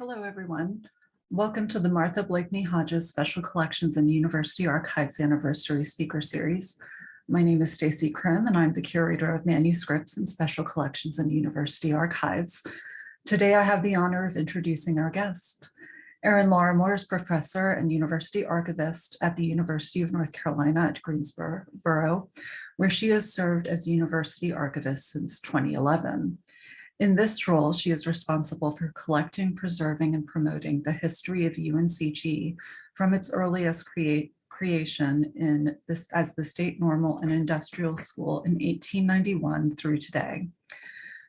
Hello, everyone. Welcome to the Martha Blakeney Hodges Special Collections and University Archives Anniversary Speaker Series. My name is Stacy Krim, and I'm the curator of manuscripts and special collections and university archives. Today, I have the honor of introducing our guest. Erin Lawrimore is professor and university archivist at the University of North Carolina at Greensboro, where she has served as university archivist since 2011. In this role, she is responsible for collecting, preserving, and promoting the history of UNCG from its earliest create, creation in this as the State Normal and Industrial School in 1891 through today.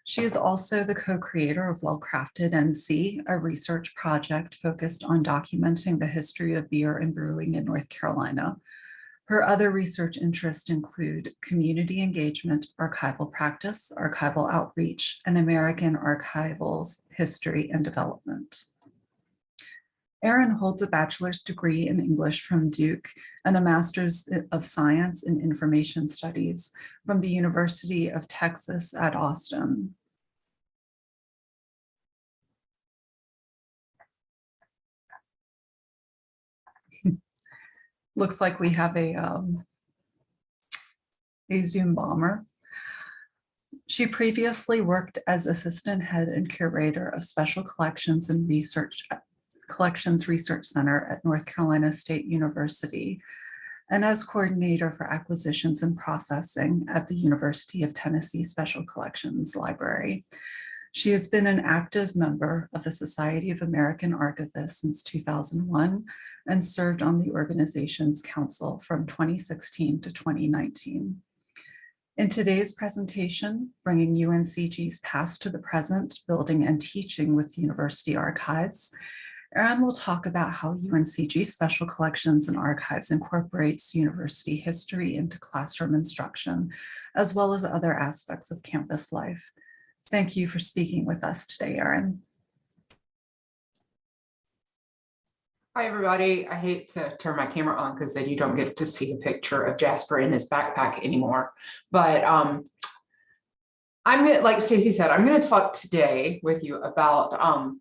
She is also the co-creator of Well-Crafted NC, a research project focused on documenting the history of beer and brewing in North Carolina, her other research interests include community engagement, archival practice, archival outreach, and American archival's history and development. Erin holds a bachelor's degree in English from Duke and a master's of science in information studies from the University of Texas at Austin. Looks like we have a, um, a Zoom bomber. She previously worked as assistant head and curator of special collections and research collections research center at North Carolina State University and as coordinator for acquisitions and processing at the University of Tennessee Special Collections Library. She has been an active member of the Society of American Archivists since 2001 and served on the organization's council from 2016 to 2019. In today's presentation, bringing UNCG's past to the present, building and teaching with university archives, Erin will talk about how UNCG Special Collections and Archives incorporates university history into classroom instruction, as well as other aspects of campus life. Thank you for speaking with us today, Erin. Hi, everybody. I hate to turn my camera on because then you don't get to see a picture of Jasper in his backpack anymore. But um, I'm to, like Stacy said, I'm going to talk today with you about um,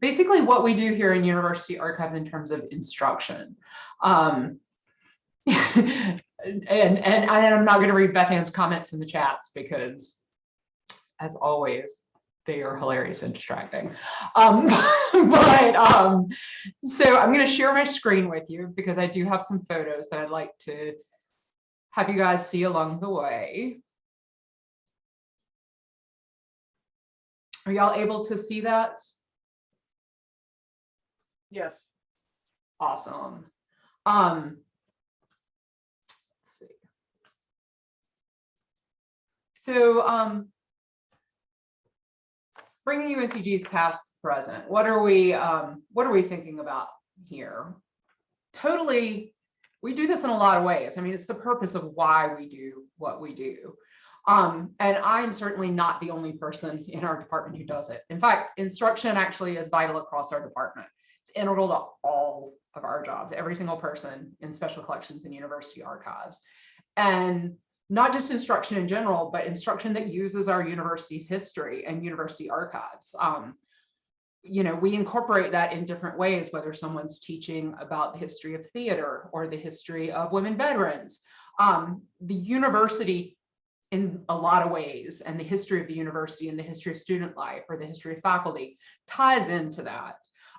basically what we do here in University Archives in terms of instruction. Um, and, and, and I'm not going to read Beth Ann's comments in the chats because as always, they are hilarious and distracting. Um, but um, so I'm going to share my screen with you because I do have some photos that I'd like to have you guys see along the way. Are y'all able to see that? Yes. Awesome. Um, let's see. So um, bringing UNCG's past present, what are we um, what are we thinking about here? Totally, we do this in a lot of ways. I mean, it's the purpose of why we do what we do. Um, and I'm certainly not the only person in our department who does it. In fact, instruction actually is vital across our department. It's integral to all of our jobs, every single person in special collections and university archives. And not just instruction in general, but instruction that uses our university's history and university archives. Um, you know, we incorporate that in different ways, whether someone's teaching about the history of theater or the history of women veterans. Um, the university in a lot of ways and the history of the university and the history of student life or the history of faculty ties into that.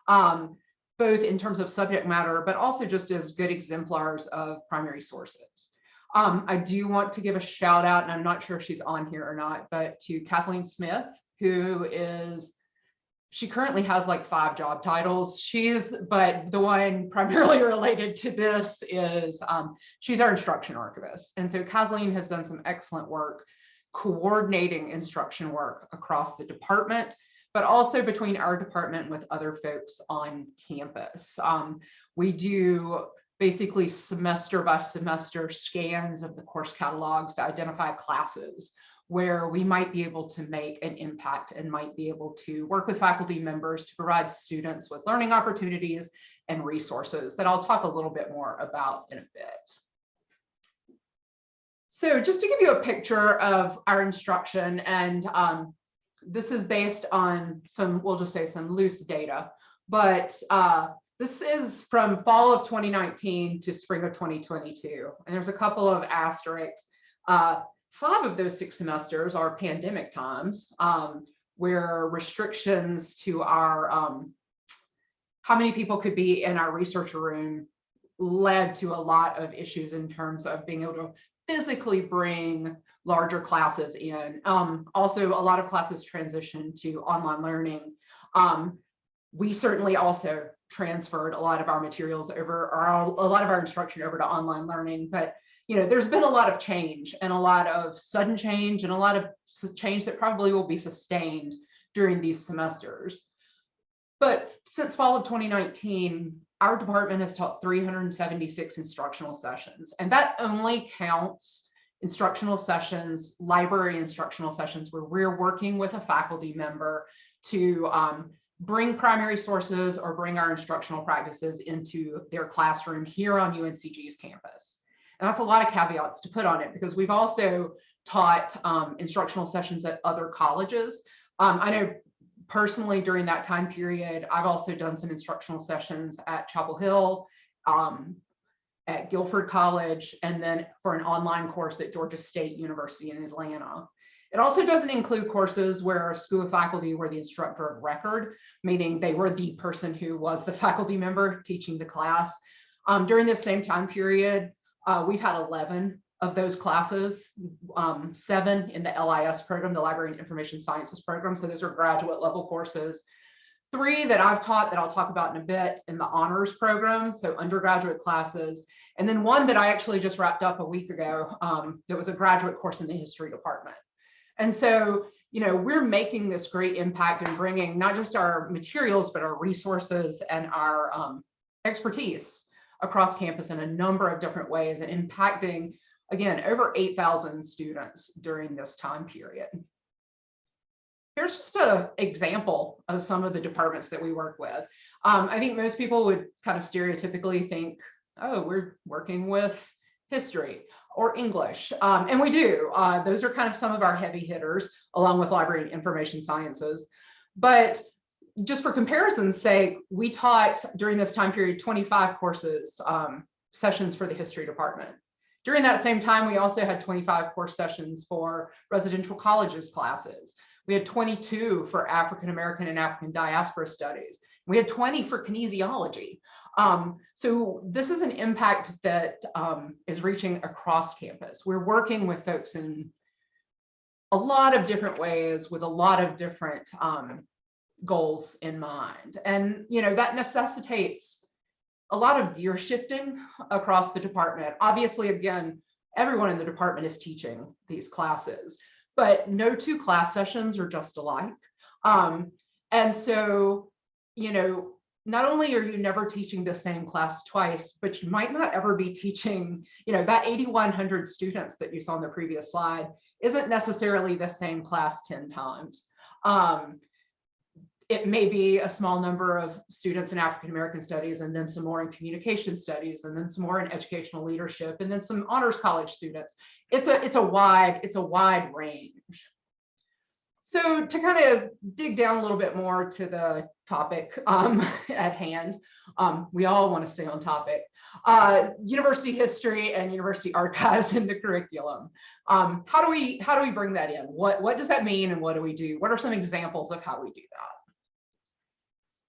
Um, both in terms of subject matter, but also just as good exemplars of primary sources. Um, I do want to give a shout out, and I'm not sure if she's on here or not, but to Kathleen Smith, who is, she currently has like five job titles. She's, but the one primarily related to this is um, she's our instruction archivist. And so Kathleen has done some excellent work coordinating instruction work across the department, but also between our department with other folks on campus. Um, we do basically semester by semester scans of the course catalogs to identify classes where we might be able to make an impact and might be able to work with faculty members to provide students with learning opportunities and resources that I'll talk a little bit more about in a bit. So just to give you a picture of our instruction and um, this is based on some, we'll just say some loose data, but uh, this is from fall of 2019 to spring of 2022. And there's a couple of asterisks. Uh, five of those six semesters are pandemic times um, where restrictions to our um, how many people could be in our research room led to a lot of issues in terms of being able to physically bring larger classes in. Um, also, a lot of classes transition to online learning. Um, we certainly also transferred a lot of our materials over, or a lot of our instruction over to online learning, but you know, there's been a lot of change and a lot of sudden change and a lot of change that probably will be sustained during these semesters. But since fall of 2019, our department has taught 376 instructional sessions, and that only counts instructional sessions, library instructional sessions where we're working with a faculty member to um, bring primary sources or bring our instructional practices into their classroom here on UNCG's campus. And that's a lot of caveats to put on it because we've also taught um, instructional sessions at other colleges. Um, I know personally during that time period, I've also done some instructional sessions at Chapel Hill, um, at Guilford College, and then for an online course at Georgia State University in Atlanta. It also doesn't include courses where school faculty were the instructor of record, meaning they were the person who was the faculty member teaching the class. Um, during this same time period, uh, we've had 11 of those classes, um, seven in the LIS program, the Library and Information Sciences program. So those are graduate level courses. Three that I've taught that I'll talk about in a bit in the honors program, so undergraduate classes. And then one that I actually just wrapped up a week ago, um, that was a graduate course in the history department. And so, you know, we're making this great impact and bringing not just our materials, but our resources and our um, expertise across campus in a number of different ways and impacting, again, over 8,000 students during this time period. Here's just an example of some of the departments that we work with. Um, I think most people would kind of stereotypically think, oh, we're working with history or English. Um, and we do. Uh, those are kind of some of our heavy hitters, along with library and information sciences. But just for comparison's sake, we taught during this time period 25 courses, um, sessions for the history department. During that same time, we also had 25 course sessions for residential colleges classes. We had 22 for African American and African diaspora studies. We had 20 for kinesiology. Um, so this is an impact that um, is reaching across campus. We're working with folks in a lot of different ways with a lot of different um, goals in mind. And, you know, that necessitates a lot of gear shifting across the department. Obviously, again, everyone in the department is teaching these classes, but no two class sessions are just alike. Um, and so, you know, not only are you never teaching the same class twice, but you might not ever be teaching, you know, that 8,100 students that you saw on the previous slide isn't necessarily the same class 10 times. Um, it may be a small number of students in African American studies and then some more in communication studies and then some more in educational leadership and then some honors college students. It's a it's a wide it's a wide range. So to kind of dig down a little bit more to the topic um, at hand, um, we all want to stay on topic. Uh, university history and university archives in the curriculum. Um, how do we how do we bring that in? What what does that mean and what do we do? What are some examples of how we do that?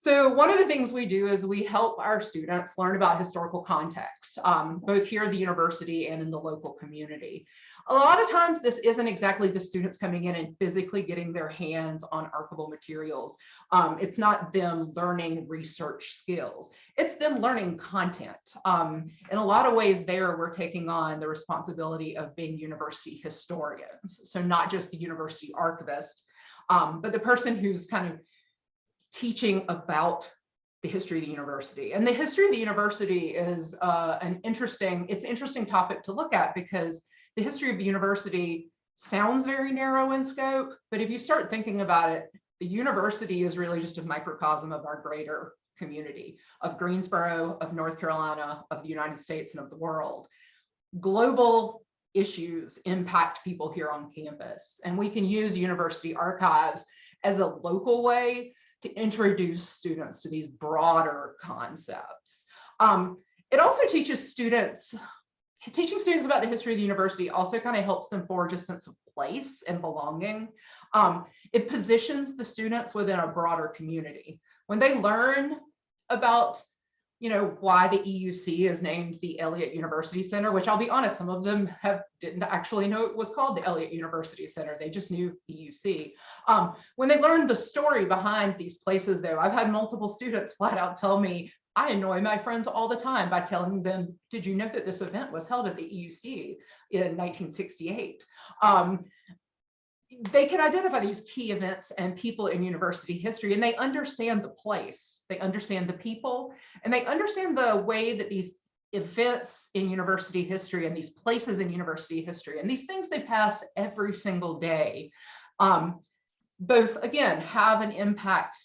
So one of the things we do is we help our students learn about historical context, um, both here at the university and in the local community. A lot of times this isn't exactly the students coming in and physically getting their hands on archival materials. Um, it's not them learning research skills. It's them learning content. Um, in a lot of ways there, we're taking on the responsibility of being university historians. So not just the university archivist, um, but the person who's kind of teaching about the history of the university. And the history of the university is uh, an interesting, it's an interesting topic to look at because the history of the university sounds very narrow in scope, but if you start thinking about it, the university is really just a microcosm of our greater community of Greensboro, of North Carolina, of the United States, and of the world. Global issues impact people here on campus, and we can use university archives as a local way to introduce students to these broader concepts. Um, it also teaches students, teaching students about the history of the university also kind of helps them forge a sense of place and belonging. Um, it positions the students within a broader community. When they learn about you know, why the EUC is named the Elliott University Center, which I'll be honest, some of them have didn't actually know it was called the Elliott University Center. They just knew EUC. Um, when they learned the story behind these places though, I've had multiple students flat out tell me, I annoy my friends all the time by telling them, did you know that this event was held at the EUC in 1968? Um, they can identify these key events and people in university history and they understand the place, they understand the people, and they understand the way that these events in university history and these places in university history and these things they pass every single day, um, both again have an impact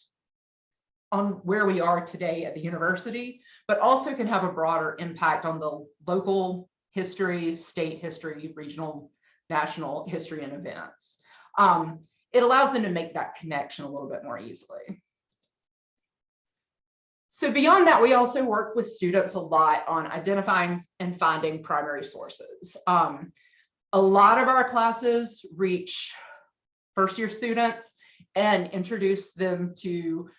on where we are today at the university, but also can have a broader impact on the local history, state history, regional, national history and events um, it allows them to make that connection a little bit more easily. So beyond that, we also work with students a lot on identifying and finding primary sources. Um, a lot of our classes reach first year students and introduce them to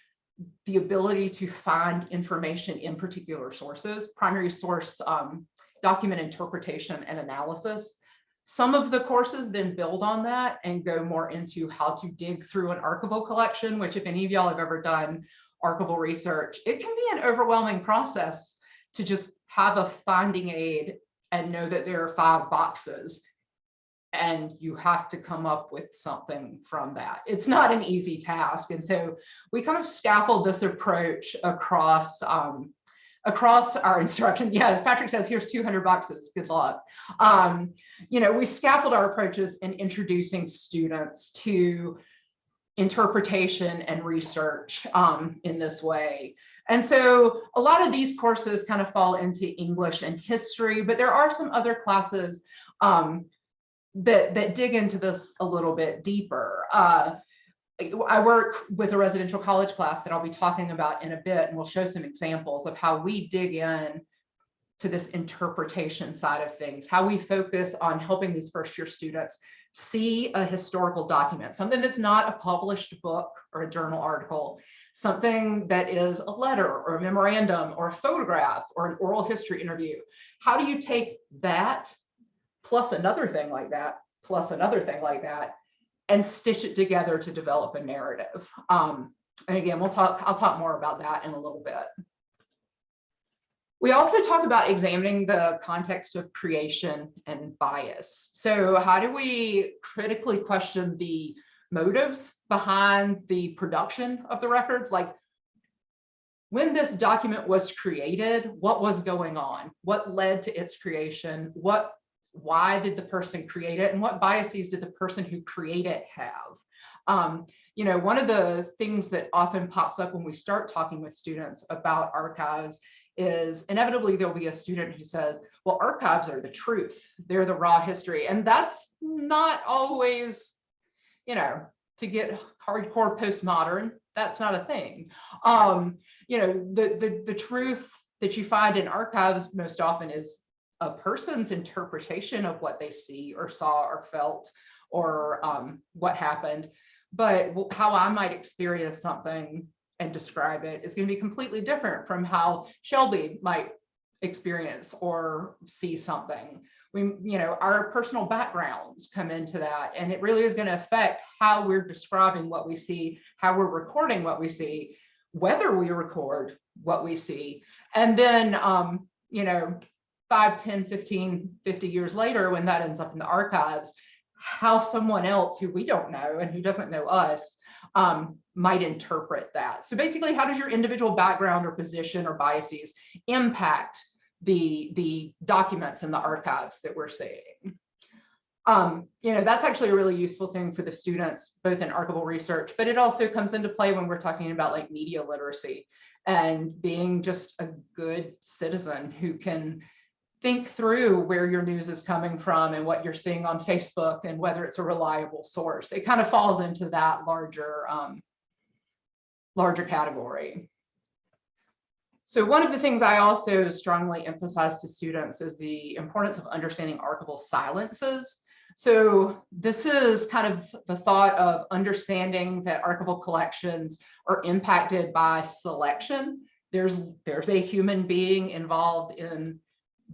the ability to find information in particular sources, primary source um, document interpretation and analysis. Some of the courses then build on that and go more into how to dig through an archival collection, which if any of y'all have ever done archival research, it can be an overwhelming process to just have a finding aid and know that there are five boxes and you have to come up with something from that. It's not an easy task. And so we kind of scaffold this approach across um, across our instruction. Yes, Patrick says, here's 200 boxes, good luck. Um, you know, we scaffold our approaches in introducing students to interpretation and research um, in this way. And so a lot of these courses kind of fall into English and history, but there are some other classes um, that, that dig into this a little bit deeper. Uh, I work with a residential college class that I'll be talking about in a bit, and we'll show some examples of how we dig in to this interpretation side of things, how we focus on helping these first year students see a historical document, something that's not a published book or a journal article, something that is a letter or a memorandum or a photograph or an oral history interview. How do you take that plus another thing like that, plus another thing like that, and stitch it together to develop a narrative. Um, and again, we'll talk, I'll talk more about that in a little bit. We also talk about examining the context of creation and bias. So how do we critically question the motives behind the production of the records? Like when this document was created, what was going on? What led to its creation? What why did the person create it and what biases did the person who create it have? Um, you know, one of the things that often pops up when we start talking with students about archives is inevitably there'll be a student who says, well, archives are the truth. They're the raw history. And that's not always, you know, to get hardcore postmodern, that's not a thing. Um, you know, the, the, the truth that you find in archives most often is a person's interpretation of what they see or saw or felt or um, what happened. But how I might experience something and describe it is going to be completely different from how Shelby might experience or see something. We, you know, our personal backgrounds come into that, and it really is going to affect how we're describing what we see, how we're recording what we see, whether we record what we see, and then, um, you know, 5, 10, 15, 50 years later, when that ends up in the archives, how someone else who we don't know and who doesn't know us um, might interpret that. So basically, how does your individual background or position or biases impact the, the documents in the archives that we're seeing? Um, you know, that's actually a really useful thing for the students, both in archival research, but it also comes into play when we're talking about like media literacy and being just a good citizen who can think through where your news is coming from and what you're seeing on Facebook and whether it's a reliable source. It kind of falls into that larger, um, larger category. So one of the things I also strongly emphasize to students is the importance of understanding archival silences. So this is kind of the thought of understanding that archival collections are impacted by selection. There's, there's a human being involved in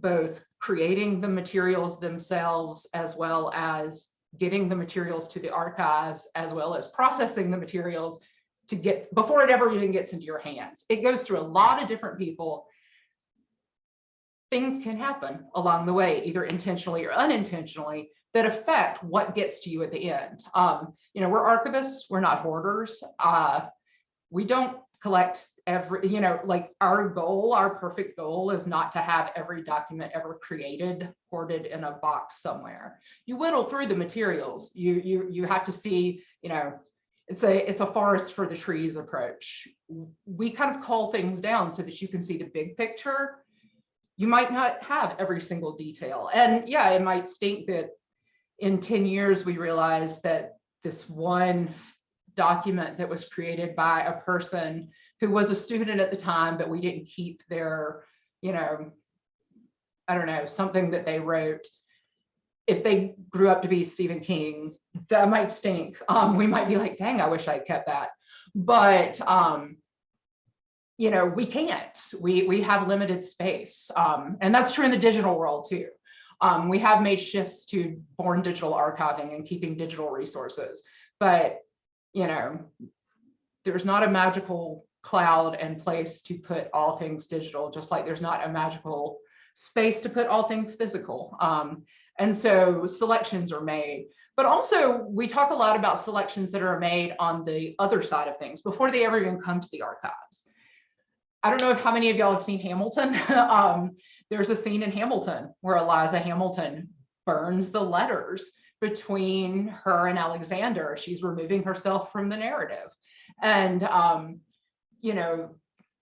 both creating the materials themselves as well as getting the materials to the archives as well as processing the materials to get before it ever even gets into your hands. It goes through a lot of different people. Things can happen along the way, either intentionally or unintentionally, that affect what gets to you at the end. Um, you know, we're archivists, we're not hoarders. Uh, we don't collect every, you know, like our goal, our perfect goal is not to have every document ever created hoarded in a box somewhere. You whittle through the materials. You you you have to see, you know, it's a it's a forest for the trees approach. We kind of call things down so that you can see the big picture. You might not have every single detail. And yeah, it might stink that in 10 years we realize that this one document that was created by a person who was a student at the time, but we didn't keep their, you know, I don't know, something that they wrote. If they grew up to be Stephen King, that might stink. Um, we might be like, dang, I wish I kept that. But um, you know, we can't. We we have limited space. Um, and that's true in the digital world too. Um, we have made shifts to born digital archiving and keeping digital resources, but you know, there's not a magical cloud and place to put all things digital, just like there's not a magical space to put all things physical. Um, and so selections are made, but also we talk a lot about selections that are made on the other side of things before they ever even come to the archives. I don't know if how many of y'all have seen Hamilton. um, there's a scene in Hamilton where Eliza Hamilton burns the letters between her and Alexander. She's removing herself from the narrative. And, um, you know,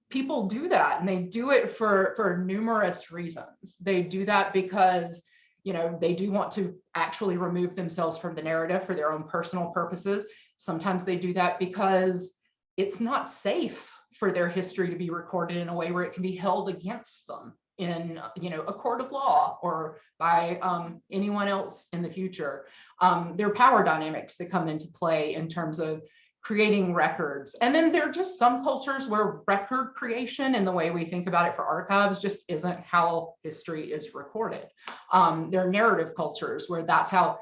people do that and they do it for, for numerous reasons. They do that because, you know, they do want to actually remove themselves from the narrative for their own personal purposes. Sometimes they do that because it's not safe for their history to be recorded in a way where it can be held against them in you know a court of law or by um, anyone else in the future. Um, there are power dynamics that come into play in terms of creating records. And then there are just some cultures where record creation and the way we think about it for archives just isn't how history is recorded. Um, there are narrative cultures where that's how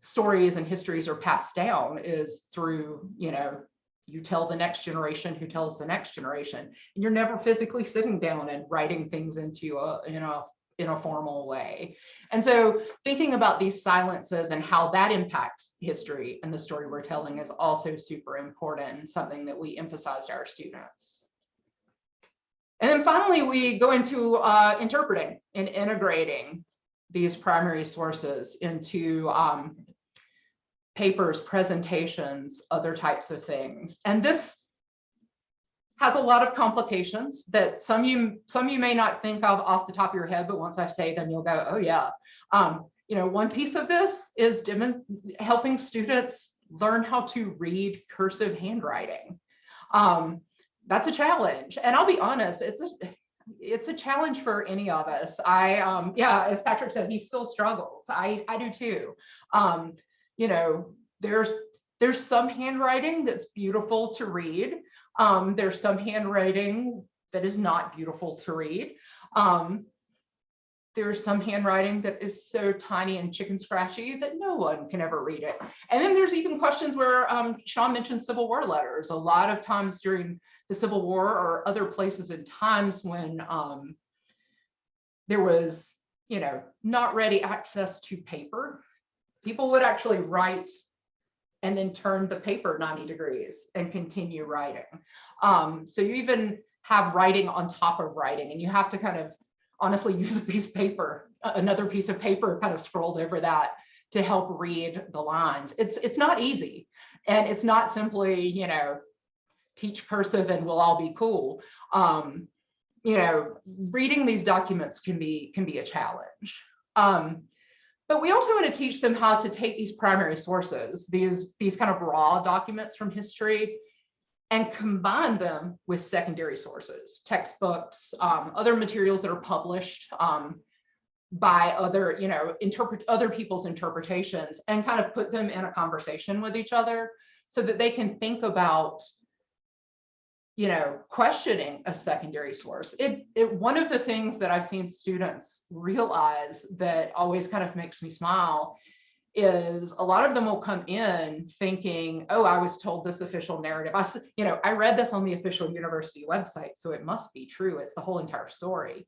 stories and histories are passed down is through, you know, you tell the next generation who tells the next generation and you're never physically sitting down and writing things into a you know in a formal way and so thinking about these silences and how that impacts history and the story we're telling is also super important something that we emphasize to our students and then finally we go into uh, interpreting and integrating these primary sources into um, papers, presentations, other types of things. And this has a lot of complications that some you some you may not think of off the top of your head, but once I say them, you'll go, oh yeah. Um, you know, one piece of this is helping students learn how to read cursive handwriting. Um, that's a challenge. And I'll be honest, it's a it's a challenge for any of us. I um yeah, as Patrick said, he still struggles. I I do too. Um, you know, there's there's some handwriting that's beautiful to read. Um, there's some handwriting that is not beautiful to read. Um, there's some handwriting that is so tiny and chicken scratchy that no one can ever read it. And then there's even questions where um, Sean mentioned Civil War letters. A lot of times during the Civil War or other places and times when um, there was, you know, not ready access to paper, people would actually write and then turn the paper 90 degrees and continue writing. Um, so you even have writing on top of writing and you have to kind of honestly use a piece of paper, another piece of paper kind of scrolled over that to help read the lines. It's, it's not easy. And it's not simply, you know, teach cursive and we'll all be cool. Um, you know, reading these documents can be can be a challenge. Um, but we also want to teach them how to take these primary sources, these, these kind of raw documents from history, and combine them with secondary sources, textbooks, um, other materials that are published um, by other, you know, interpret other people's interpretations and kind of put them in a conversation with each other so that they can think about you know, questioning a secondary source. It, it, one of the things that I've seen students realize that always kind of makes me smile is a lot of them will come in thinking, oh, I was told this official narrative. I, you know, I read this on the official university website, so it must be true. It's the whole entire story.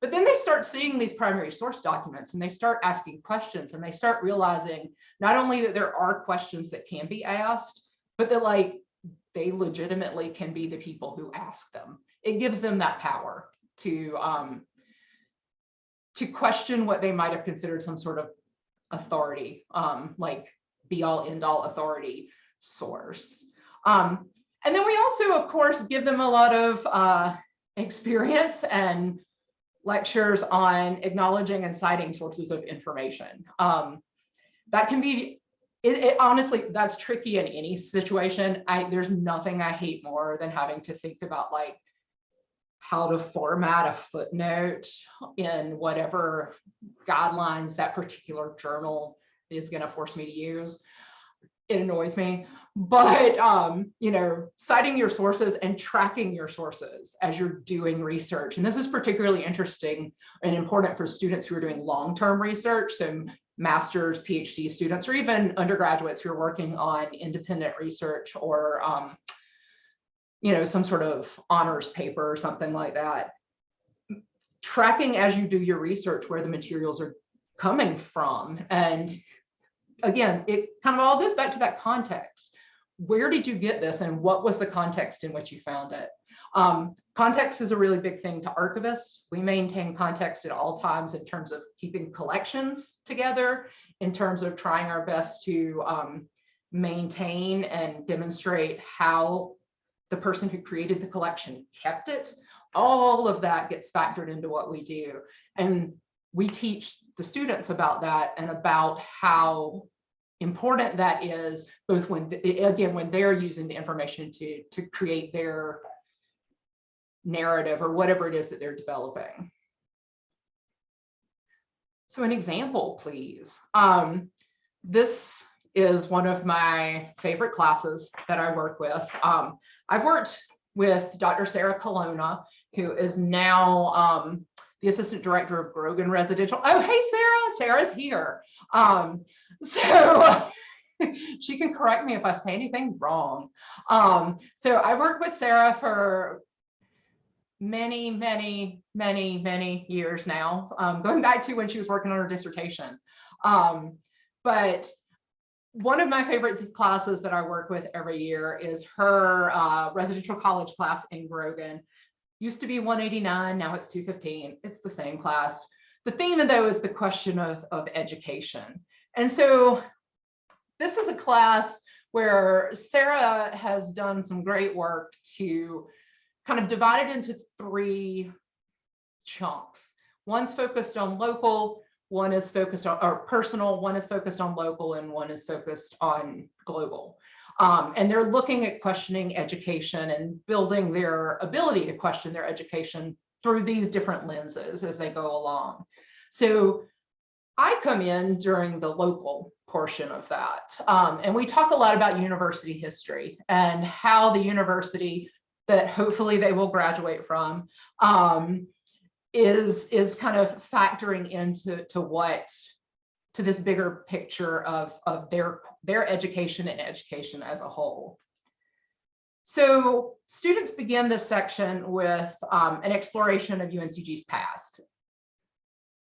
But then they start seeing these primary source documents and they start asking questions and they start realizing not only that there are questions that can be asked, but that like they legitimately can be the people who ask them. It gives them that power to um, to question what they might have considered some sort of authority, um, like be all end all authority source. Um, and then we also, of course, give them a lot of uh, experience and lectures on acknowledging and citing sources of information. Um, that can be it, it honestly, that's tricky in any situation. I, there's nothing I hate more than having to think about like how to format a footnote in whatever guidelines that particular journal is going to force me to use. It annoys me, but um, you know, citing your sources and tracking your sources as you're doing research. And this is particularly interesting and important for students who are doing long-term research. So master's, PhD students, or even undergraduates who are working on independent research or, um, you know, some sort of honors paper or something like that. Tracking as you do your research where the materials are coming from. And again, it kind of all goes back to that context. Where did you get this and what was the context in which you found it? Um, context is a really big thing to archivists. We maintain context at all times in terms of keeping collections together, in terms of trying our best to um, maintain and demonstrate how the person who created the collection kept it. All of that gets factored into what we do. And we teach the students about that and about how important that is, both when, again, when they're using the information to, to create their narrative or whatever it is that they're developing. So an example, please. Um, this is one of my favorite classes that I work with. Um, I've worked with Dr. Sarah Colonna, who is now um, the assistant director of Grogan Residential. Oh, hey, Sarah, Sarah's here. Um, so she can correct me if I say anything wrong. Um, so I worked with Sarah for many, many, many, many years now, um, going back to when she was working on her dissertation. Um, but one of my favorite classes that I work with every year is her uh, residential college class in Grogan. Used to be 189, now it's 215. It's the same class. The theme though is the question of, of education. And so this is a class where Sarah has done some great work to kind of divided into three chunks. One's focused on local, one is focused on or personal, one is focused on local, and one is focused on global. Um, and they're looking at questioning education and building their ability to question their education through these different lenses as they go along. So I come in during the local portion of that. Um, and we talk a lot about university history and how the university that hopefully they will graduate from um, is is kind of factoring into to what to this bigger picture of of their their education and education as a whole. So students begin this section with um, an exploration of UNCG's past.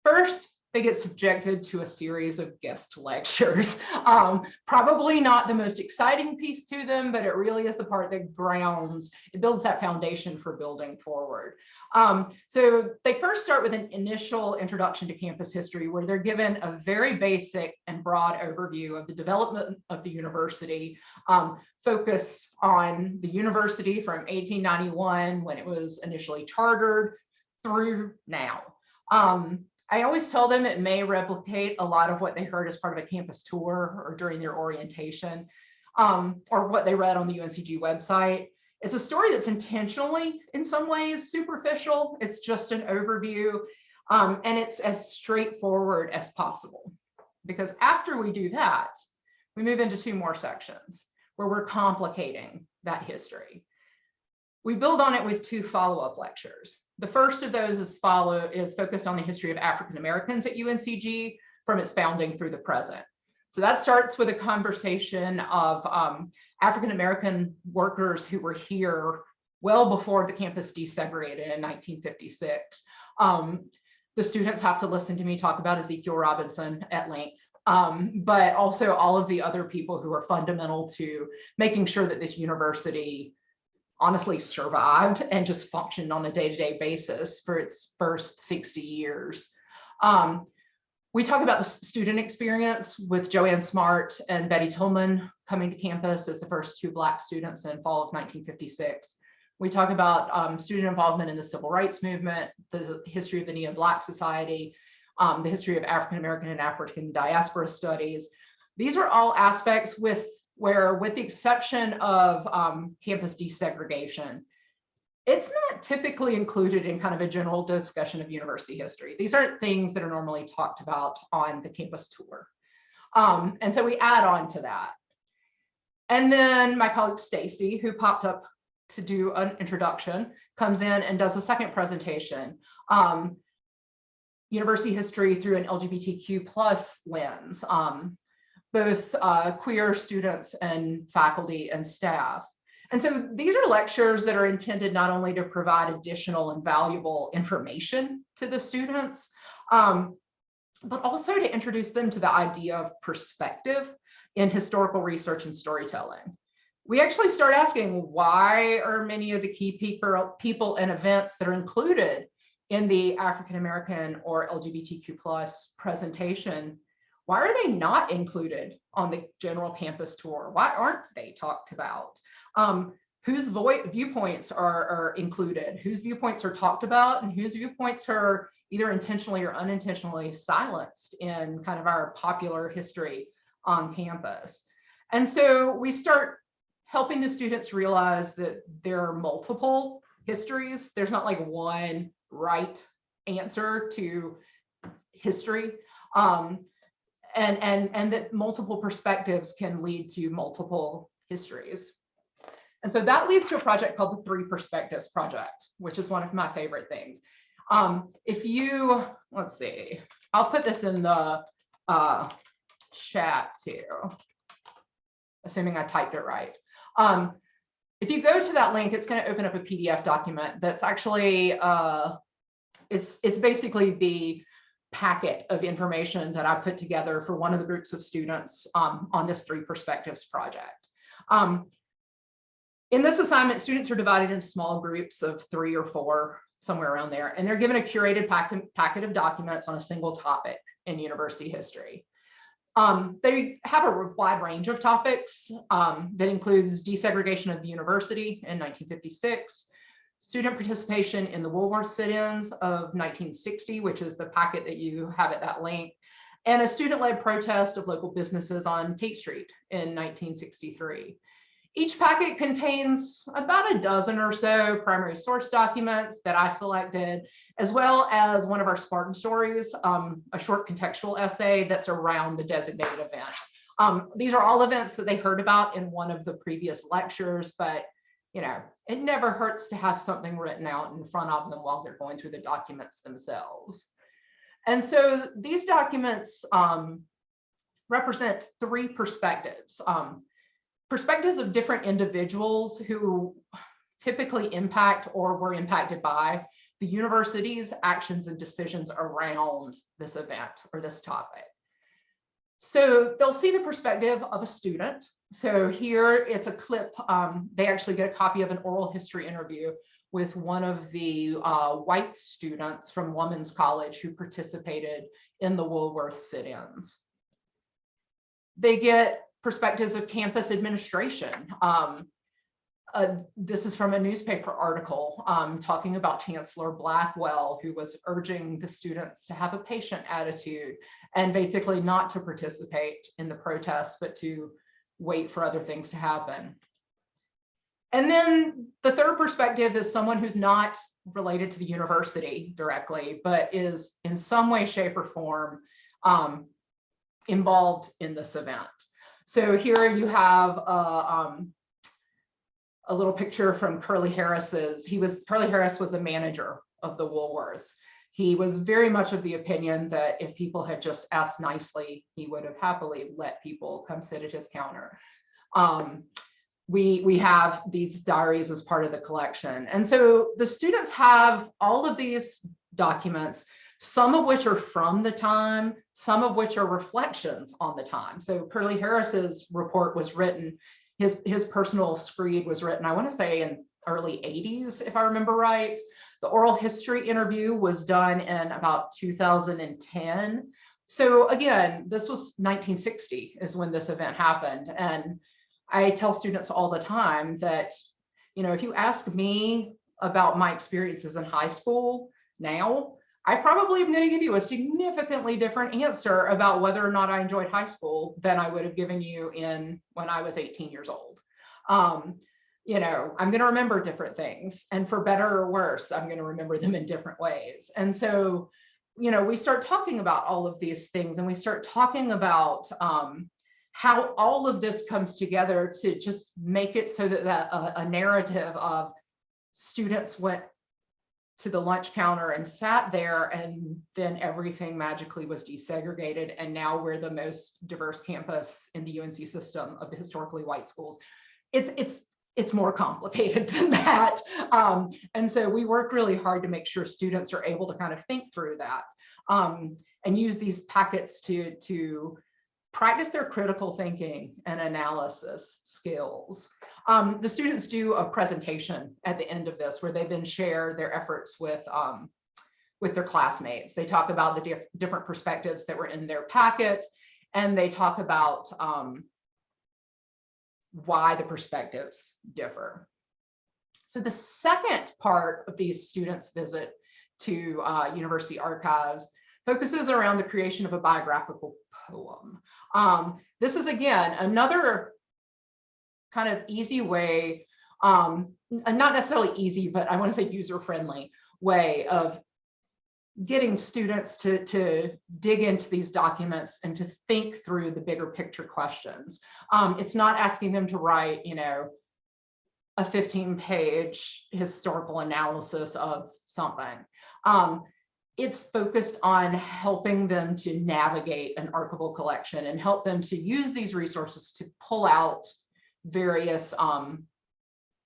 First, they get subjected to a series of guest lectures. Um, probably not the most exciting piece to them, but it really is the part that grounds, it builds that foundation for building forward. Um, so they first start with an initial introduction to campus history where they're given a very basic and broad overview of the development of the university, um, focused on the university from 1891 when it was initially chartered through now. Um, I always tell them it may replicate a lot of what they heard as part of a campus tour or during their orientation um, or what they read on the UNCG website. It's a story that's intentionally, in some ways, superficial. It's just an overview um, and it's as straightforward as possible. Because after we do that, we move into two more sections where we're complicating that history. We build on it with two follow-up lectures. The first of those is follow is focused on the history of African Americans at UNCG from its founding through the present. So that starts with a conversation of um, African American workers who were here well before the campus desegregated in 1956. Um, the students have to listen to me talk about Ezekiel Robinson at length, um, but also all of the other people who are fundamental to making sure that this university honestly survived and just functioned on a day-to-day basis for its first 60 years. Um, we talk about the student experience with JoAnne Smart and Bettye Tillman coming to campus as the first two Black students in fall of 1956. We talk about um, student involvement in the civil rights movement, the history of the Neo-Black Society, um, the history of African American and African diaspora studies. These are all aspects with where with the exception of um, campus desegregation, it's not typically included in kind of a general discussion of university history. These aren't things that are normally talked about on the campus tour. Um, and so we add on to that. And then my colleague Stacy, who popped up to do an introduction, comes in and does a second presentation. Um, university history through an LGBTQ plus lens. Um, both uh, queer students and faculty and staff. And so these are lectures that are intended not only to provide additional and valuable information to the students, um, but also to introduce them to the idea of perspective in historical research and storytelling. We actually start asking why are many of the key people, people and events that are included in the African American or LGBTQ plus presentation why are they not included on the general campus tour? Why aren't they talked about? Um, whose viewpoints are, are included? Whose viewpoints are talked about and whose viewpoints are either intentionally or unintentionally silenced in kind of our popular history on campus. And so we start helping the students realize that there are multiple histories. There's not like one right answer to history. Um, and and and that multiple perspectives can lead to multiple histories. And so that leads to a project called the Three Perspectives Project, which is one of my favorite things. Um, if you, let's see, I'll put this in the uh, chat too, assuming I typed it right. Um, if you go to that link, it's going to open up a PDF document that's actually, uh, it's, it's basically the packet of information that I put together for one of the groups of students um, on this three perspectives project. Um, in this assignment, students are divided into small groups of three or four, somewhere around there, and they're given a curated packet, packet of documents on a single topic in university history. Um, they have a wide range of topics um, that includes desegregation of the university in 1956, student participation in the Woolworth sit-ins of 1960, which is the packet that you have at that link, and a student-led protest of local businesses on Tate Street in 1963. Each packet contains about a dozen or so primary source documents that I selected, as well as one of our Spartan stories, um, a short contextual essay that's around the designated event. Um, these are all events that they heard about in one of the previous lectures, but you know, it never hurts to have something written out in front of them while they're going through the documents themselves. And so these documents um, represent three perspectives. Um, perspectives of different individuals who typically impact or were impacted by the the university's actions and decisions around this event or this topic. So they'll see the perspective of a student. So here it's a clip, um, they actually get a copy of an oral history interview with one of the uh, white students from Women's College who participated in the Woolworth sit-ins. They get perspectives of campus administration. Um, uh, this is from a newspaper article um, talking about Chancellor Blackwell, who was urging the students to have a patient attitude and basically not to participate in the protests, but to wait for other things to happen. And then the third perspective is someone who's not related to the university directly, but is in some way, shape, or form um, involved in this event. So here you have a, um, a little picture from Curly Harris's. He was Curly Harris was the manager of the Woolworths. He was very much of the opinion that if people had just asked nicely, he would have happily let people come sit at his counter. Um, we we have these diaries as part of the collection, and so the students have all of these documents some of which are from the time, some of which are reflections on the time. So Curly Harris's report was written, his, his personal screed was written, I want to say in early 80s, if I remember right. The oral history interview was done in about 2010. So again, this was 1960 is when this event happened. And I tell students all the time that, you know, if you ask me about my experiences in high school now, I probably am going to give you a significantly different answer about whether or not I enjoyed high school than I would have given you in when I was 18 years old. Um, you know, I'm going to remember different things and for better or worse, I'm going to remember them in different ways. And so, you know, we start talking about all of these things and we start talking about um, how all of this comes together to just make it so that, that a, a narrative of students went to the lunch counter and sat there and then everything magically was desegregated and now we're the most diverse campus in the UNC system of the historically white schools. It's it's it's more complicated than that. Um, and so we work really hard to make sure students are able to kind of think through that um, and use these packets to to practice their critical thinking and analysis skills. Um, the students do a presentation at the end of this where they then share their efforts with, um, with their classmates. They talk about the diff different perspectives that were in their packet and they talk about um, why the perspectives differ. So the second part of these students' visit to uh, university archives focuses around the creation of a biographical poem. Um, this is again another kind of easy way, um, not necessarily easy, but I want to say user-friendly way of getting students to, to dig into these documents and to think through the bigger picture questions. Um, it's not asking them to write, you know, a 15 page historical analysis of something. Um, it's focused on helping them to navigate an archival collection and help them to use these resources to pull out various um,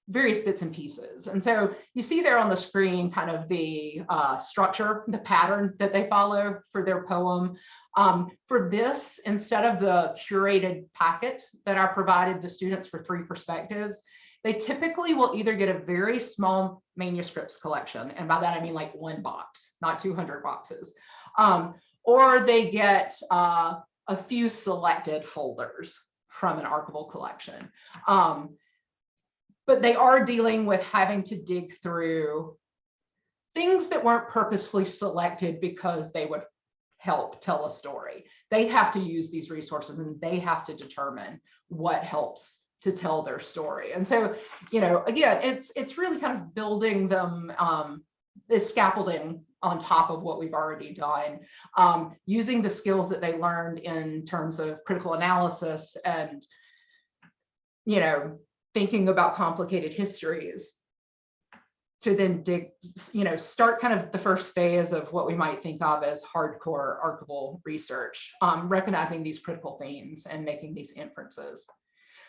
various bits and pieces. And so you see there on the screen kind of the uh, structure, the pattern that they follow for their poem. Um, for this, instead of the curated packet that I provided the students for three perspectives, they typically will either get a very small manuscripts collection, and by that I mean like one box, not 200 boxes, um, or they get uh, a few selected folders from an archival collection. Um, but they are dealing with having to dig through things that weren't purposefully selected because they would help tell a story. They have to use these resources and they have to determine what helps to tell their story. And so, you know, again, it's it's really kind of building them um, this scaffolding on top of what we've already done, um, using the skills that they learned in terms of critical analysis and, you know, thinking about complicated histories to then dig, you know, start kind of the first phase of what we might think of as hardcore archival research, um, recognizing these critical themes and making these inferences.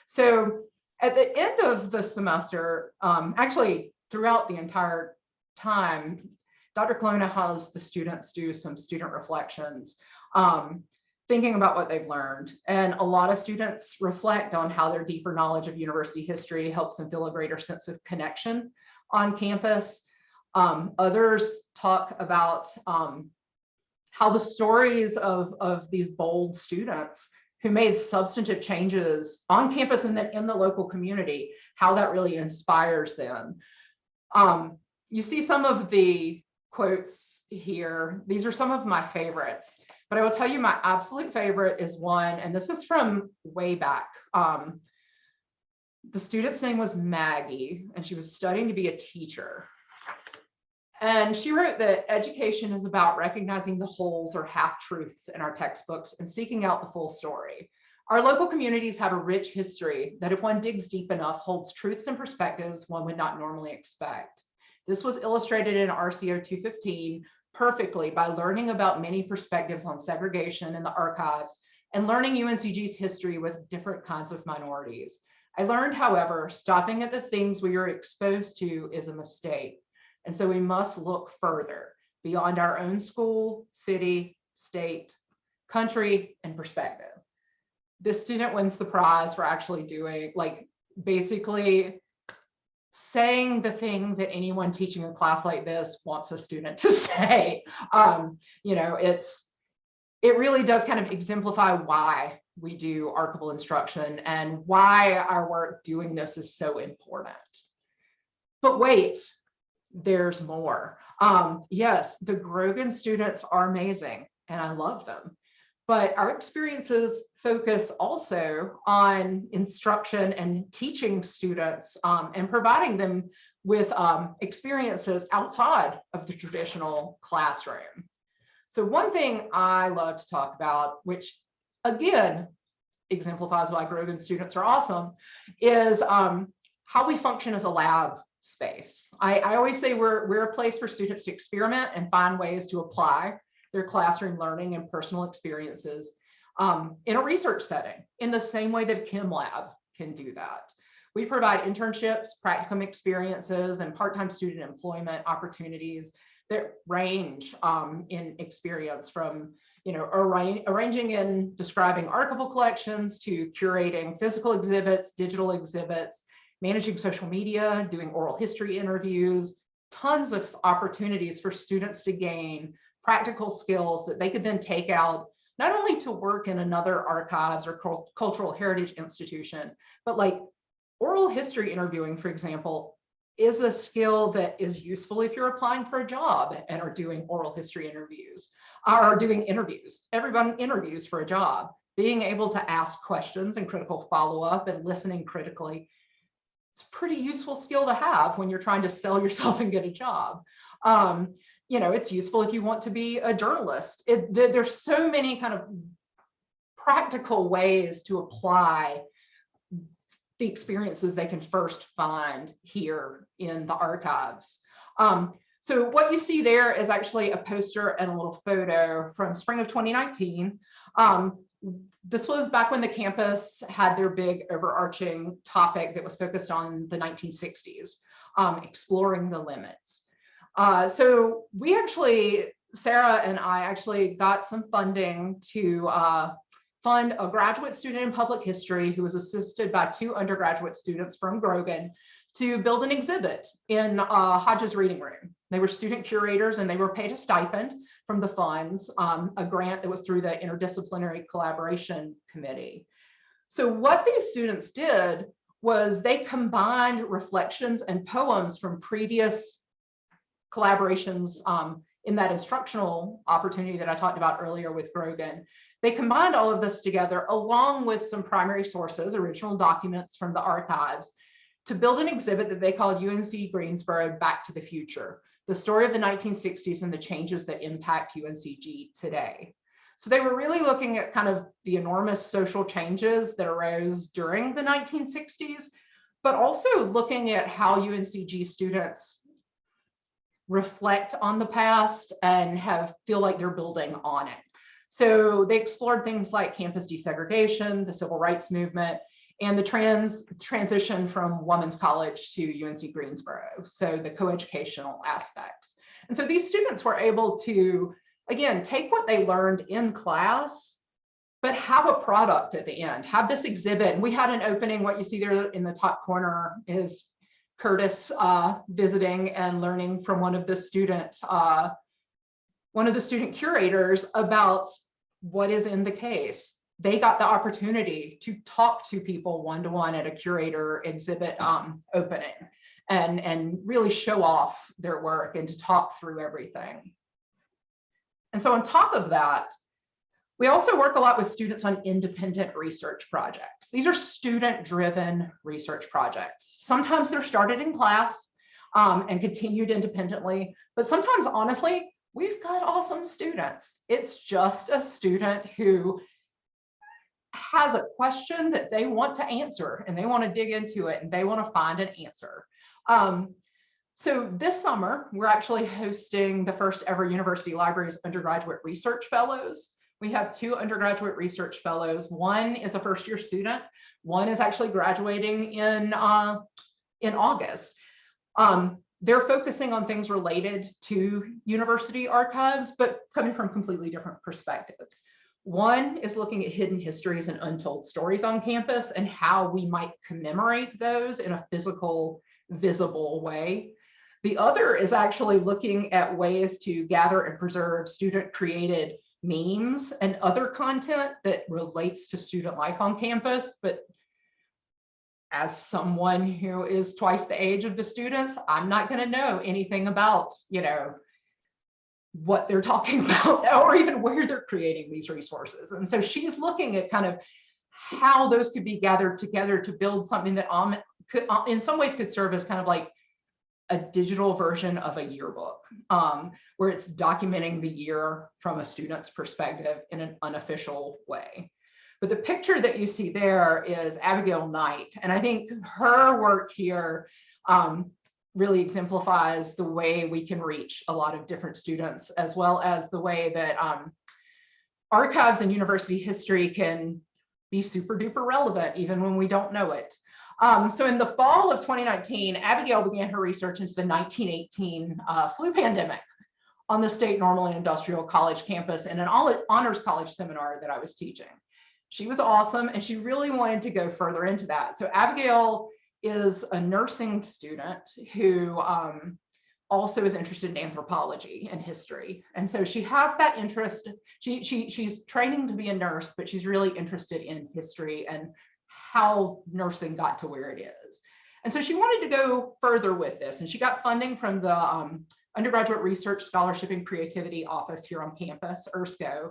So at the end of the semester, um, actually throughout the entire time, Dr. Colonna has the students do some student reflections, um, thinking about what they've learned. And a lot of students reflect on how their deeper knowledge of university history helps them feel a greater sense of connection on campus. Um, others talk about um, how the stories of, of these bold students who made substantive changes on campus and then in the local community, how that really inspires them. Um, you see some of the quotes here. These are some of my favorites, but I will tell you my absolute favorite is one, and this is from way back. Um, the student's name was Maggie, and she was studying to be a teacher. And she wrote that education is about recognizing the holes or half truths in our textbooks and seeking out the full story. Our local communities have a rich history that if one digs deep enough holds truths and perspectives one would not normally expect. This was illustrated in RCO 215 perfectly by learning about many perspectives on segregation in the archives and learning UNCG's history with different kinds of minorities. I learned, however, stopping at the things we are exposed to is a mistake. And so we must look further beyond our own school, city, state, country, and perspective. This student wins the prize for actually doing like basically saying the thing that anyone teaching a class like this wants a student to say. Um, you know, it's it really does kind of exemplify why we do archival instruction and why our work doing this is so important. But wait, there's more. Um, yes, the Grogan students are amazing and I love them. But our experiences focus also on instruction and teaching students um, and providing them with um, experiences outside of the traditional classroom. So one thing I love to talk about, which again, exemplifies why Grogan students are awesome, is um, how we function as a lab space. I, I always say we're, we're a place for students to experiment and find ways to apply their classroom learning and personal experiences um, in a research setting in the same way that chem lab can do that. We provide internships, practicum experiences, and part-time student employment opportunities that range um, in experience from you know, arra arranging and describing archival collections to curating physical exhibits, digital exhibits, managing social media, doing oral history interviews, tons of opportunities for students to gain practical skills that they could then take out not only to work in another archives or cultural heritage institution, but like oral history interviewing, for example, is a skill that is useful if you're applying for a job and are doing oral history interviews, or doing interviews. Everyone interviews for a job. Being able to ask questions and critical follow-up and listening critically it's a pretty useful skill to have when you're trying to sell yourself and get a job. Um, you know, it's useful if you want to be a journalist. It, there's so many kind of practical ways to apply the experiences they can first find here in the archives. Um, so what you see there is actually a poster and a little photo from spring of 2019. Um, this was back when the campus had their big overarching topic that was focused on the 1960s, um, exploring the limits. Uh, so we actually, Sarah and I actually got some funding to uh, fund a graduate student in public history who was assisted by two undergraduate students from Grogan to build an exhibit in uh, Hodges Reading Room. They were student curators and they were paid a stipend from the funds, um, a grant that was through the Interdisciplinary Collaboration Committee. So what these students did was they combined reflections and poems from previous collaborations um, in that instructional opportunity that I talked about earlier with Grogan. They combined all of this together along with some primary sources, original documents from the archives, to build an exhibit that they called UNC Greensboro Back to the Future, the story of the 1960s and the changes that impact UNCG today. So they were really looking at kind of the enormous social changes that arose during the 1960s, but also looking at how UNCG students reflect on the past and have feel like they're building on it. So they explored things like campus desegregation, the civil rights movement, and the trans transition from Women's College to UNC Greensboro. So the coeducational aspects. And so these students were able to, again, take what they learned in class, but have a product at the end, have this exhibit. And we had an opening, what you see there in the top corner is Curtis uh, visiting and learning from one of the student, uh, one of the student curators about what is in the case. They got the opportunity to talk to people one-to-one at a curator exhibit um, opening and, and really show off their work and to talk through everything. And so on top of that, we also work a lot with students on independent research projects. These are student-driven research projects. Sometimes they're started in class um, and continued independently, but sometimes, honestly, we've got awesome students. It's just a student who has a question that they want to answer and they want to dig into it and they want to find an answer. Um, so this summer, we're actually hosting the first ever University Libraries Undergraduate Research Fellows. We have two undergraduate research fellows. One is a first year student. One is actually graduating in, uh, in August. Um, they're focusing on things related to university archives, but coming from completely different perspectives. One is looking at hidden histories and untold stories on campus and how we might commemorate those in a physical, visible way. The other is actually looking at ways to gather and preserve student created memes and other content that relates to student life on campus, but as someone who is twice the age of the students, I'm not going to know anything about, you know, what they're talking about or even where they're creating these resources. And so she's looking at kind of how those could be gathered together to build something that um, could, uh, in some ways could serve as kind of like a digital version of a yearbook um, where it's documenting the year from a student's perspective in an unofficial way. But the picture that you see there is Abigail Knight. And I think her work here um, really exemplifies the way we can reach a lot of different students, as well as the way that um, archives and university history can be super duper relevant, even when we don't know it. Um, so in the fall of 2019, Abigail began her research into the 1918 uh, flu pandemic on the State Normal and Industrial College campus in an honors college seminar that I was teaching she was awesome and she really wanted to go further into that. So Abigail is a nursing student who um, also is interested in anthropology and history. And so she has that interest. She, she, she's training to be a nurse, but she's really interested in history and how nursing got to where it is. And so she wanted to go further with this and she got funding from the um, Undergraduate Research Scholarship and Creativity Office here on campus, URSCO.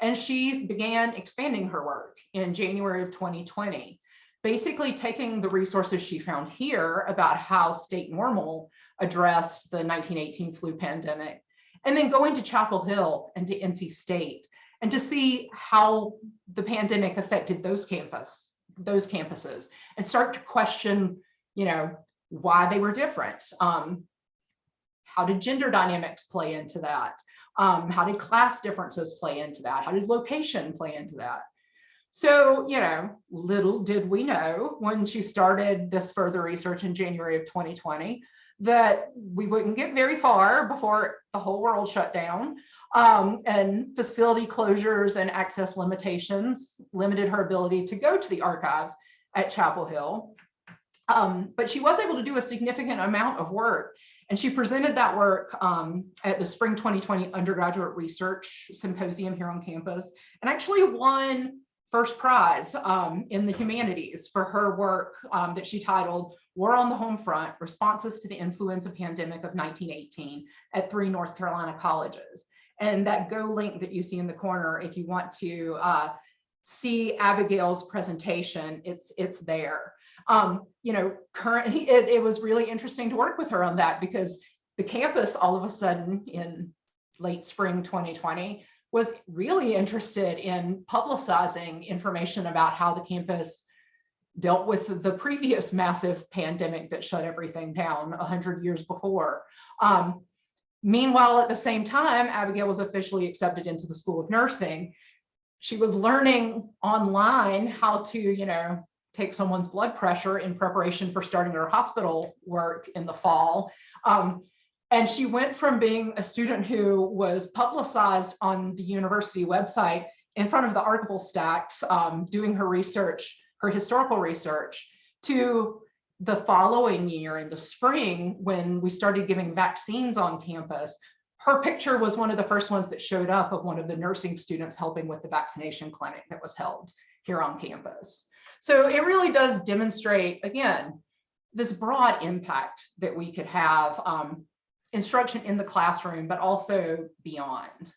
And she began expanding her work in January of 2020, basically taking the resources she found here about how state normal addressed the 1918 flu pandemic, and then going to Chapel Hill and to NC State and to see how the pandemic affected those campus, those campuses and start to question, you know, why they were different. Um, how did gender dynamics play into that? Um, how did class differences play into that? How did location play into that? So, you know, little did we know when she started this further research in January of 2020 that we wouldn't get very far before the whole world shut down um, and facility closures and access limitations limited her ability to go to the archives at Chapel Hill. Um, but she was able to do a significant amount of work and she presented that work um, at the spring 2020 undergraduate research symposium here on campus and actually won first prize um, in the humanities for her work um, that she titled War on the Home Front, Responses to the Influenza Pandemic of 1918 at three North Carolina colleges. And that Go link that you see in the corner, if you want to uh, see Abigail's presentation, it's, it's there um, you know, currently it, it was really interesting to work with her on that because the campus all of a sudden in late spring 2020 was really interested in publicizing information about how the campus dealt with the previous massive pandemic that shut everything down 100 years before. Um, meanwhile, at the same time, Abigail was officially accepted into the School of Nursing. She was learning online how to, you know, take someone's blood pressure in preparation for starting her hospital work in the fall. Um, And she went from being a student who was publicized on the university website in front of the archival stacks, um, doing her research, her historical research, to the following year in the spring, when we started giving vaccines on campus, her picture was one of the first ones that showed up of one of the nursing students helping with the vaccination clinic that was held here on campus. So it really does demonstrate, again, this broad impact that we could have um, instruction in the classroom, but also beyond.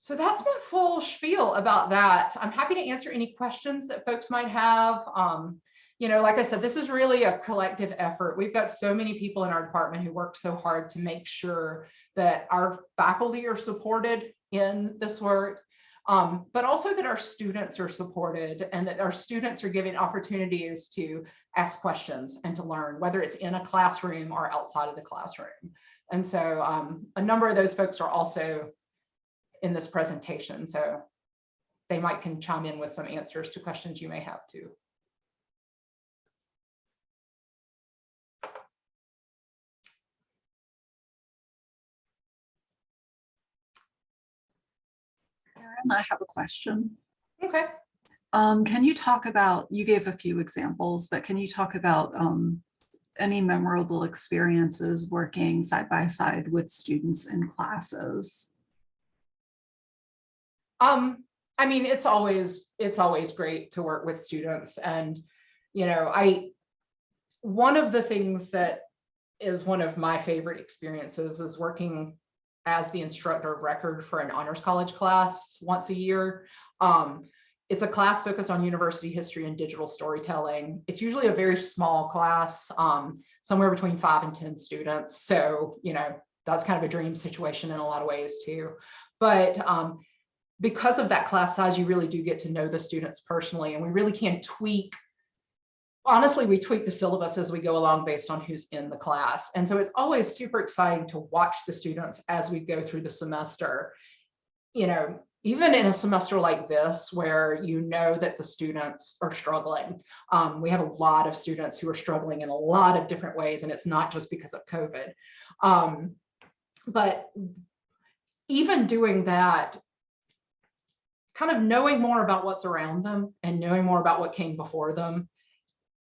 So that's my full spiel about that. I'm happy to answer any questions that folks might have. Um, you know, like I said, this is really a collective effort. We've got so many people in our department who work so hard to make sure that our faculty are supported in this work, um, but also that our students are supported and that our students are given opportunities to ask questions and to learn, whether it's in a classroom or outside of the classroom. And so um, a number of those folks are also in this presentation, so they might can chime in with some answers to questions you may have too. Karen, I have a question. Okay. Um, can you talk about, you gave a few examples, but can you talk about um, any memorable experiences working side by side with students in classes? Um, I mean, it's always, it's always great to work with students and, you know, I, one of the things that is one of my favorite experiences is working as the instructor of record for an honors college class once a year. Um, it's a class focused on university history and digital storytelling. It's usually a very small class, um, somewhere between five and 10 students. So, you know, that's kind of a dream situation in a lot of ways too. But um, because of that class size, you really do get to know the students personally, and we really can tweak. Honestly, we tweak the syllabus as we go along based on who's in the class. And so it's always super exciting to watch the students as we go through the semester. You know, even in a semester like this, where you know that the students are struggling, um, we have a lot of students who are struggling in a lot of different ways, and it's not just because of COVID. Um, but even doing that, kind of knowing more about what's around them and knowing more about what came before them,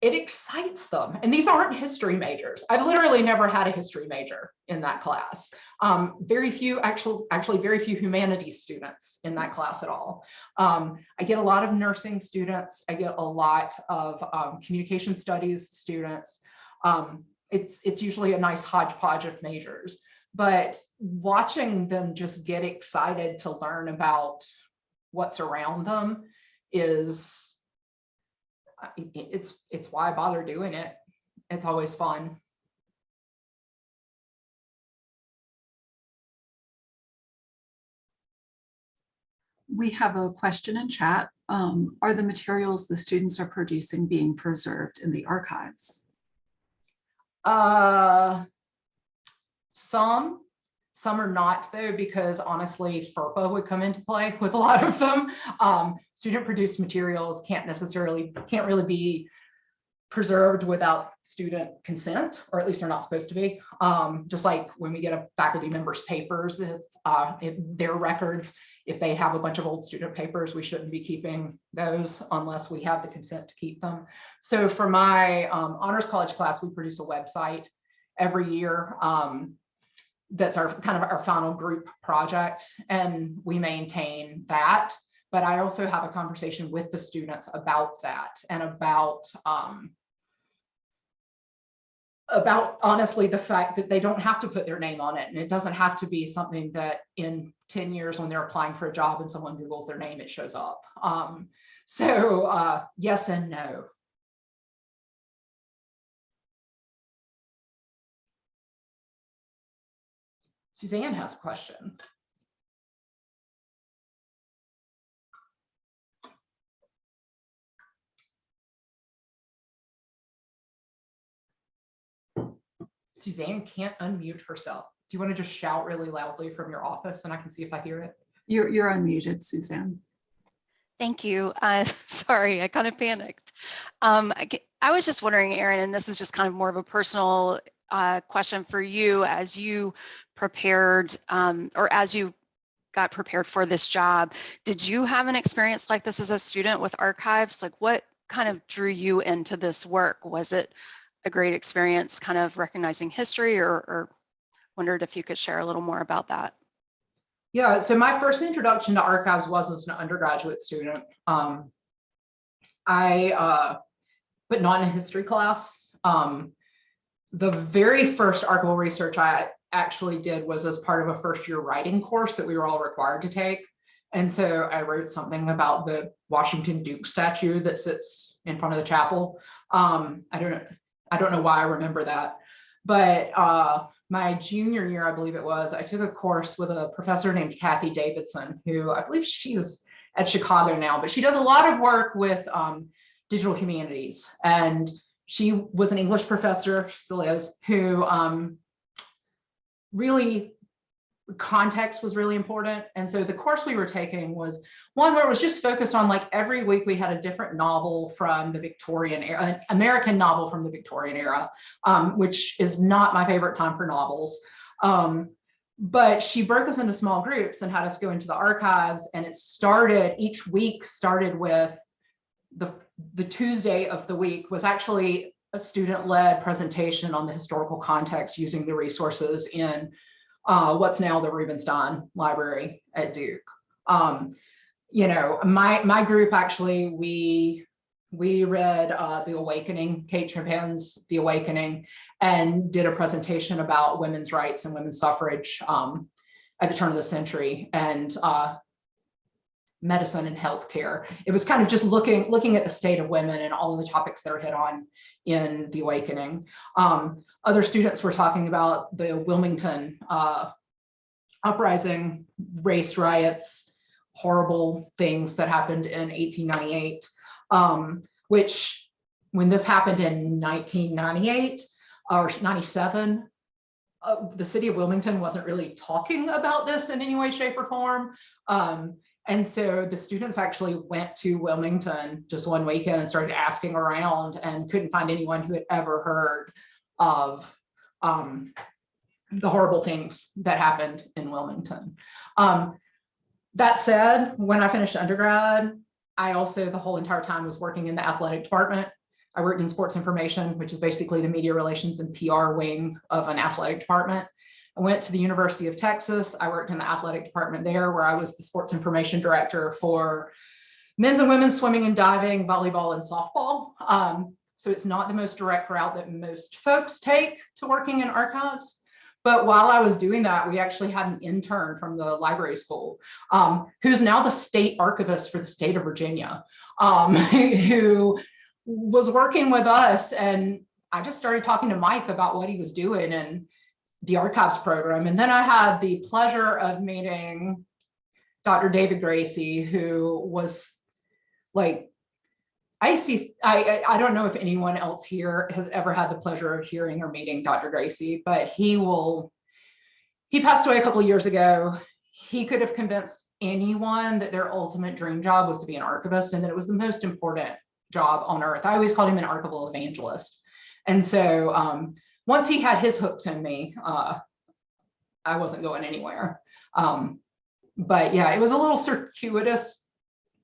it excites them. And these aren't history majors. I've literally never had a history major in that class. Um, very few, actual, actually very few humanities students in that class at all. Um, I get a lot of nursing students. I get a lot of um, communication studies students. Um, it's, it's usually a nice hodgepodge of majors, but watching them just get excited to learn about what's around them is it's it's why I bother doing it. It's always fun. We have a question in chat. Um, are the materials the students are producing being preserved in the archives? Uh, some, some are not though, because honestly, FERPA would come into play with a lot of them. Um, student produced materials can't necessarily, can't really be preserved without student consent, or at least they're not supposed to be. Um, just like when we get a faculty member's papers, if, uh, if their records, if they have a bunch of old student papers, we shouldn't be keeping those unless we have the consent to keep them. So for my um, honors college class, we produce a website every year. Um, that's our kind of our final group project and we maintain that. But I also have a conversation with the students about that and about um, about honestly the fact that they don't have to put their name on it and it doesn't have to be something that in 10 years when they're applying for a job and someone googles their name it shows up um, so uh, yes and no Suzanne has a question. Suzanne can't unmute herself. Do you want to just shout really loudly from your office and I can see if I hear it? You're, you're unmuted, Suzanne. Thank you. Uh, sorry, I kind of panicked. Um, I, I was just wondering, Erin, and this is just kind of more of a personal uh, question for you as you prepared um, or as you got prepared for this job. Did you have an experience like this as a student with archives? Like what kind of drew you into this work? Was it a great experience kind of recognizing history or, or wondered if you could share a little more about that? Yeah, so my first introduction to archives was as an undergraduate student. Um, I, uh, but not in a history class. Um, the very first archival research I actually did was as part of a first year writing course that we were all required to take. And so I wrote something about the Washington Duke statue that sits in front of the chapel. Um, I don't I don't know why I remember that. But uh, my junior year, I believe it was, I took a course with a professor named Cathy Davidson, who I believe she's at Chicago now, but she does a lot of work with um, digital humanities. And she was an English professor, still is, who um, really context was really important. And so the course we were taking was one where it was just focused on like every week we had a different novel from the Victorian era, an American novel from the Victorian era, um, which is not my favorite time for novels. Um, but she broke us into small groups and had us go into the archives and it started, each week started with the, the Tuesday of the week was actually a student-led presentation on the historical context using the resources in uh, what's now the Rubenstein Library at Duke. Um, you know, my my group actually we we read uh, The Awakening, Kate Chopin's The Awakening, and did a presentation about women's rights and women's suffrage um, at the turn of the century and uh, medicine and healthcare. It was kind of just looking looking at the state of women and all of the topics that are hit on in The Awakening. Um, other students were talking about the Wilmington uh, uprising, race riots, horrible things that happened in 1898, um, which when this happened in 1998 or 97, uh, the city of Wilmington wasn't really talking about this in any way, shape or form. Um, and so the students actually went to Wilmington just one weekend and started asking around and couldn't find anyone who had ever heard of um, the horrible things that happened in Wilmington. Um, that said, when I finished undergrad, I also the whole entire time was working in the athletic department. I worked in sports information, which is basically the media relations and PR wing of an athletic department. I went to the University of Texas. I worked in the athletic department there where I was the sports information director for men's and women's swimming and diving, volleyball and softball. Um, so it's not the most direct route that most folks take to working in archives. But while I was doing that, we actually had an intern from the library school, um, who's now the state archivist for the state of Virginia, um, who was working with us. And I just started talking to Mike about what he was doing and the archives program. And then I had the pleasure of meeting Dr. David Gracy, who was like, I see, I, I don't know if anyone else here has ever had the pleasure of hearing or meeting Dr. Gracy, but he will, he passed away a couple years ago. He could have convinced anyone that their ultimate dream job was to be an archivist and that it was the most important job on earth. I always called him an archival evangelist. And so um, once he had his hooks in me, uh, I wasn't going anywhere. Um, but yeah, it was a little circuitous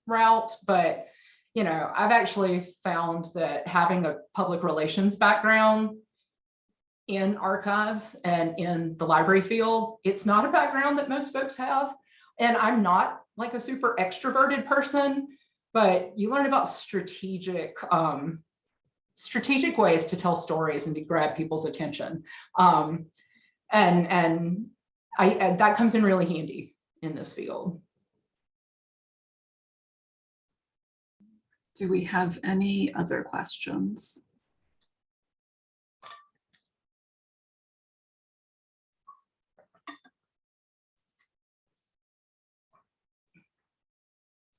route, but you know, I've actually found that having a public relations background in archives and in the library field, it's not a background that most folks have. And I'm not like a super extroverted person, but you learn about strategic um, strategic ways to tell stories and to grab people's attention. Um, and and I, and that comes in really handy in this field. Do we have any other questions?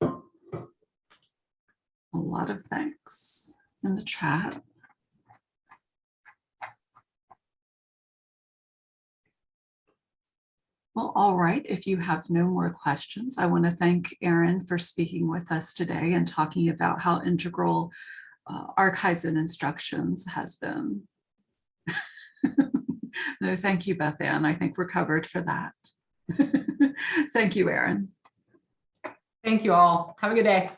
A lot of thanks in the chat. Well, all right, if you have no more questions, I want to thank Erin for speaking with us today and talking about how integral uh, archives and instructions has been. No, thank you, Beth Ann. I think we're covered for that. Thank you, Erin. Thank you all. Have a good day.